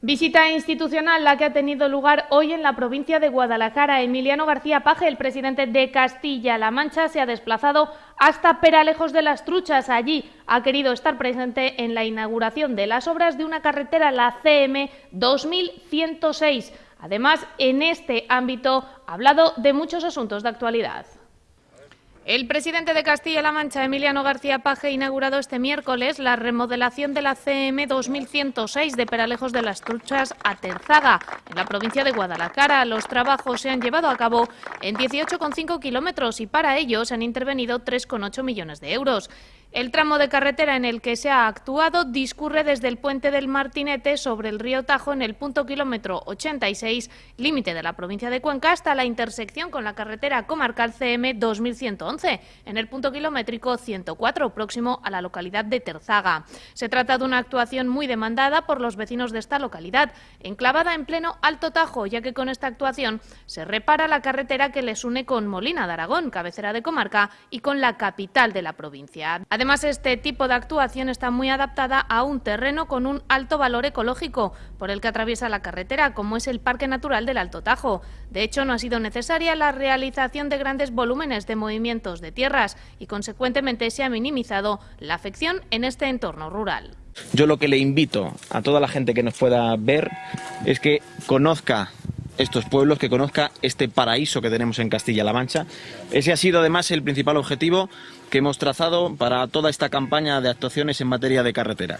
Visita institucional la que ha tenido lugar hoy en la provincia de Guadalajara. Emiliano García Paje, el presidente de Castilla-La Mancha, se ha desplazado hasta Peralejos de las Truchas. Allí ha querido estar presente en la inauguración de las obras de una carretera, la CM 2106. Además, en este ámbito ha hablado de muchos asuntos de actualidad. El presidente de Castilla-La Mancha, Emiliano García Paje, ha inaugurado este miércoles la remodelación de la CM 2106 de Peralejos de las Truchas a Terzaga, en la provincia de Guadalajara. Los trabajos se han llevado a cabo en 18,5 kilómetros y para ello se han intervenido 3,8 millones de euros. El tramo de carretera en el que se ha actuado discurre desde el puente del Martinete sobre el río Tajo en el punto kilómetro 86, límite de la provincia de Cuenca, hasta la intersección con la carretera comarcal CM 2111, en el punto kilométrico 104, próximo a la localidad de Terzaga. Se trata de una actuación muy demandada por los vecinos de esta localidad, enclavada en pleno Alto Tajo, ya que con esta actuación se repara la carretera que les une con Molina de Aragón, cabecera de comarca, y con la capital de la provincia. Además, este tipo de actuación está muy adaptada a un terreno con un alto valor ecológico por el que atraviesa la carretera, como es el Parque Natural del Alto Tajo. De hecho, no ha sido necesaria la realización de grandes volúmenes de movimientos de tierras y, consecuentemente, se ha minimizado la afección en este entorno rural. Yo lo que le invito a toda la gente que nos pueda ver es que conozca estos pueblos, que conozca este paraíso que tenemos en Castilla-La Mancha. Ese ha sido además el principal objetivo que hemos trazado para toda esta campaña de actuaciones en materia de carretera.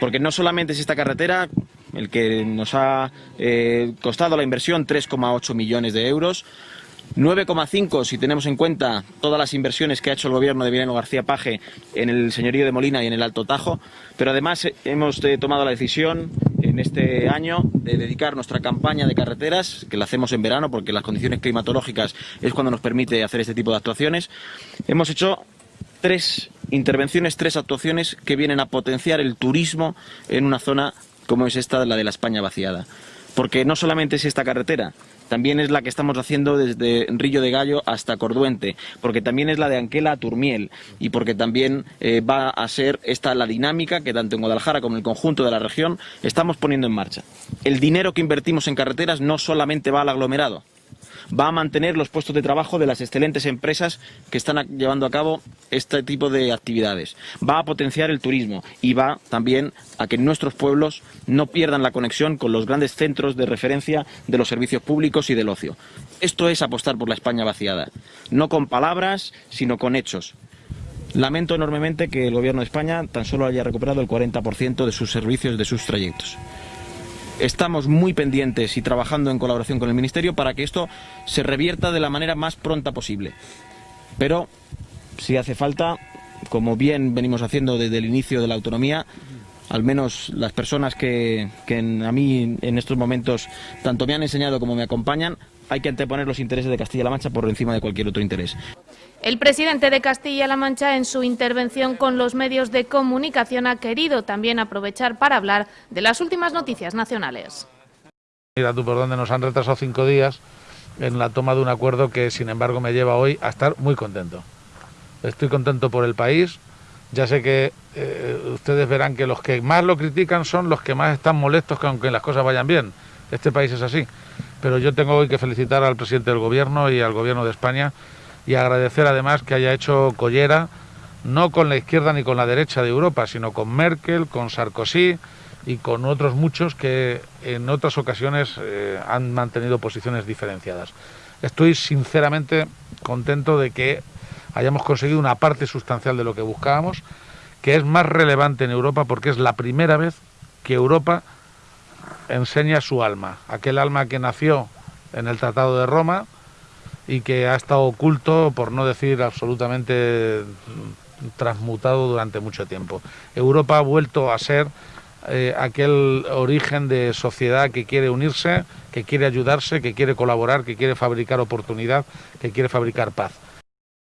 Porque no solamente es esta carretera el que nos ha eh, costado la inversión 3,8 millones de euros, 9,5 si tenemos en cuenta todas las inversiones que ha hecho el gobierno de Emiliano García Paje en el señorío de Molina y en el Alto Tajo, pero además hemos eh, tomado la decisión en este año de dedicar nuestra campaña de carreteras, que la hacemos en verano porque las condiciones climatológicas es cuando nos permite hacer este tipo de actuaciones. Hemos hecho tres intervenciones, tres actuaciones que vienen a potenciar el turismo en una zona como es esta, la de la España vaciada. Porque no solamente es esta carretera, también es la que estamos haciendo desde Rillo de Gallo hasta Corduente, porque también es la de Anquela a Turmiel y porque también eh, va a ser esta la dinámica que tanto en Guadalajara como en el conjunto de la región estamos poniendo en marcha. El dinero que invertimos en carreteras no solamente va al aglomerado, va a mantener los puestos de trabajo de las excelentes empresas que están llevando a cabo este tipo de actividades. Va a potenciar el turismo y va también a que nuestros pueblos no pierdan la conexión con los grandes centros de referencia de los servicios públicos y del ocio. Esto es apostar por la España vaciada, no con palabras, sino con hechos. Lamento enormemente que el Gobierno de España tan solo haya recuperado el 40% de sus servicios, de sus trayectos. Estamos muy pendientes y trabajando en colaboración con el Ministerio para que esto se revierta de la manera más pronta posible. Pero, si hace falta, como bien venimos haciendo desde el inicio de la autonomía, al menos las personas que, a mí en estos momentos tanto me han enseñado como me acompañan, hay que anteponer los intereses de Castilla-La Mancha por encima de cualquier otro interés. El presidente de Castilla-La Mancha, en su intervención con los medios de comunicación, ha querido también aprovechar para hablar de las últimas noticias nacionales. Mira tú por dónde nos han retrasado cinco días en la toma de un acuerdo que, sin embargo, me lleva hoy a estar muy contento. Estoy contento por el país. Ya sé que eh, ustedes verán que los que más lo critican son los que más están molestos que aunque las cosas vayan bien. Este país es así. Pero yo tengo hoy que felicitar al presidente del Gobierno y al Gobierno de España y agradecer además que haya hecho collera no con la izquierda ni con la derecha de Europa, sino con Merkel, con Sarkozy y con otros muchos que en otras ocasiones eh, han mantenido posiciones diferenciadas. Estoy sinceramente contento de que hayamos conseguido una parte sustancial de lo que buscábamos, que es más relevante en Europa porque es la primera vez que Europa enseña su alma, aquel alma que nació en el Tratado de Roma, y que ha estado oculto, por no decir absolutamente transmutado durante mucho tiempo. Europa ha vuelto a ser eh, aquel origen de sociedad que quiere unirse, que quiere ayudarse, que quiere colaborar, que quiere fabricar oportunidad, que quiere fabricar paz.